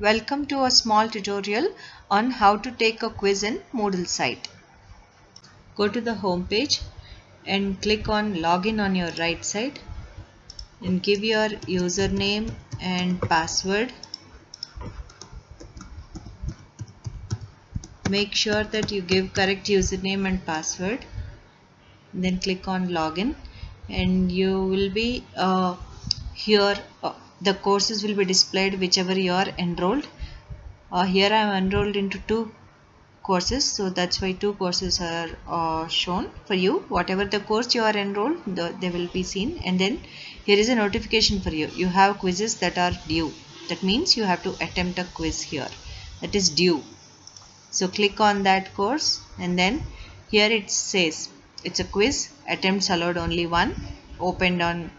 Welcome to a small tutorial on how to take a quiz in Moodle site. Go to the home page and click on login on your right side and give your username and password. Make sure that you give correct username and password. Then click on login and you will be uh, here uh, the courses will be displayed whichever you are enrolled. Uh, here I am enrolled into two courses so that's why two courses are uh, shown for you. Whatever the course you are enrolled the, they will be seen. And then here is a notification for you. You have quizzes that are due. That means you have to attempt a quiz here. That is due. So click on that course and then here it says it's a quiz. Attempts allowed only one opened on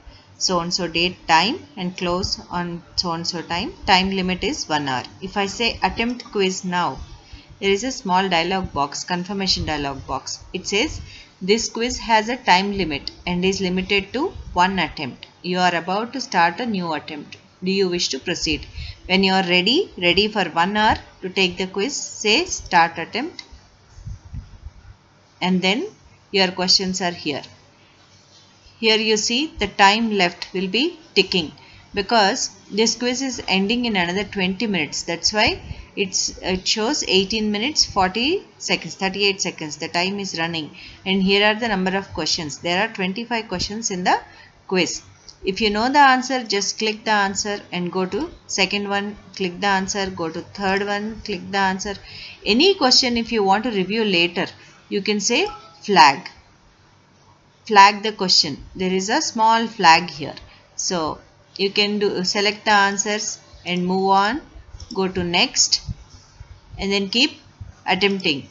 so and so date time and close on so and so time. Time limit is 1 hour. If I say attempt quiz now there is a small dialog box confirmation dialog box. It says this quiz has a time limit and is limited to one attempt. You are about to start a new attempt. Do you wish to proceed? When you are ready ready for one hour to take the quiz say start attempt. And then your questions are here here you see the time left will be ticking because this quiz is ending in another 20 minutes. That's why it shows 18 minutes 40 seconds 38 seconds. The time is running. And here are the number of questions. There are 25 questions in the quiz. If you know the answer just click the answer and go to second one click the answer go to third one click the answer. Any question if you want to review later you can say flag flag the question. There is a small flag here. So you can do select the answers and move on. Go to next. And then keep attempting.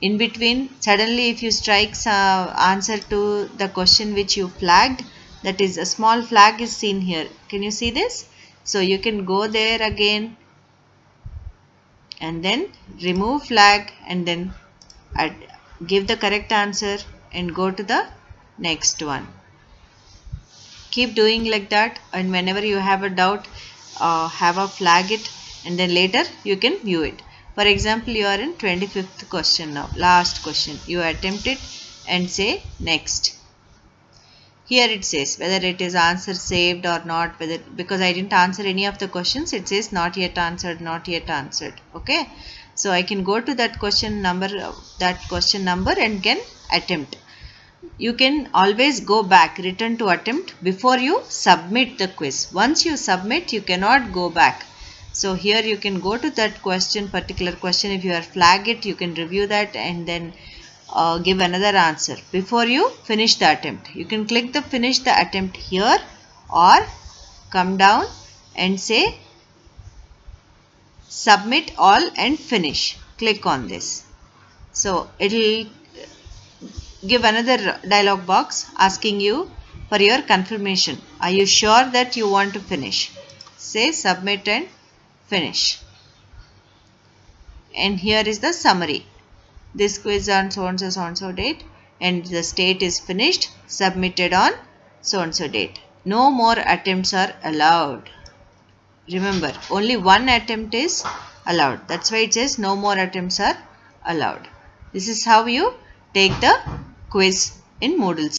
In between suddenly if you strike some answer to the question which you flagged that is a small flag is seen here. Can you see this? So you can go there again. And then remove flag and then give the correct answer and go to the next one. Keep doing like that and whenever you have a doubt uh, have a flag it and then later you can view it. For example you are in 25th question now last question. You attempt it and say next. Here it says whether it is answer saved or not whether because I didn't answer any of the questions it says not yet answered not yet answered okay? So I can go to that question number that question number and can attempt you can always go back return to attempt before you submit the quiz. Once you submit you cannot go back. So here you can go to that question particular question. If you are flag it you can review that and then uh, give another answer. Before you finish the attempt you can click the finish the attempt here or come down and say submit all and finish. Click on this. So it will give another dialog box asking you for your confirmation. Are you sure that you want to finish? Say submit and finish. And here is the summary. This quiz on so and so so and so date and the state is finished submitted on so and so date. No more attempts are allowed. Remember only one attempt is allowed. That's why it says no more attempts are allowed. This is how you take the quiz in Moodle.